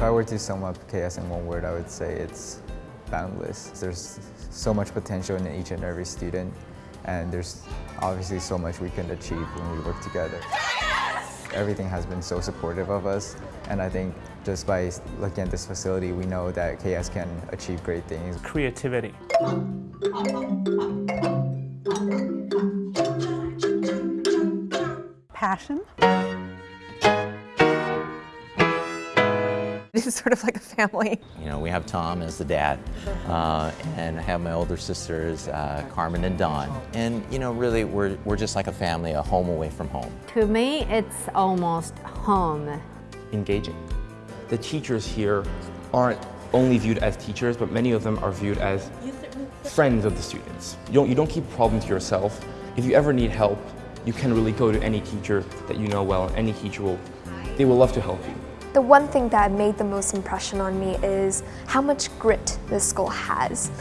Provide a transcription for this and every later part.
I were to sum up KS in one word, I would say it's boundless. There's so much potential in each and every student, and there's obviously so much we can achieve when we work together. Everything has been so supportive of us, and I think just by looking at this facility, we know that KS can achieve great things. Creativity. Passion. This is sort of like a family. You know, we have Tom as the dad, uh, and I have my older sisters, uh, Carmen and Dawn. And, you know, really, we're, we're just like a family, a home away from home. To me, it's almost home. Engaging. The teachers here aren't only viewed as teachers, but many of them are viewed as friends of the students. You don't, you don't keep a problem to yourself. If you ever need help, you can really go to any teacher that you know well, and any teacher will, they will love to help you. The one thing that made the most impression on me is how much grit this school has,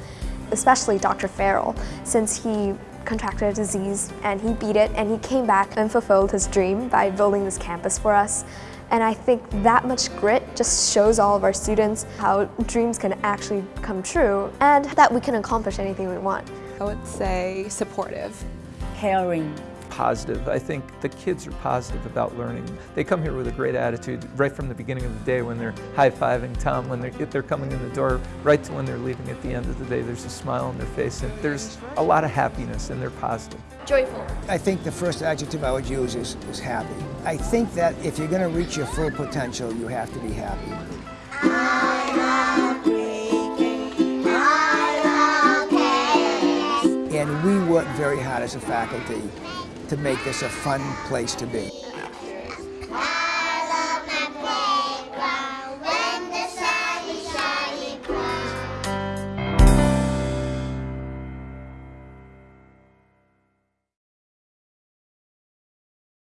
especially Dr. Farrell, since he contracted a disease and he beat it and he came back and fulfilled his dream by building this campus for us. And I think that much grit just shows all of our students how dreams can actually come true and that we can accomplish anything we want. I would say supportive. caring. Positive. I think the kids are positive about learning. They come here with a great attitude right from the beginning of the day when they're high-fiving Tom, when they're, if they're coming in the door, right to when they're leaving at the end of the day. There's a smile on their face and there's a lot of happiness and they're positive. Joyful. I think the first adjective I would use is, is happy. I think that if you're going to reach your full potential, you have to be happy. And we work very hard as a faculty to make this a fun place to be.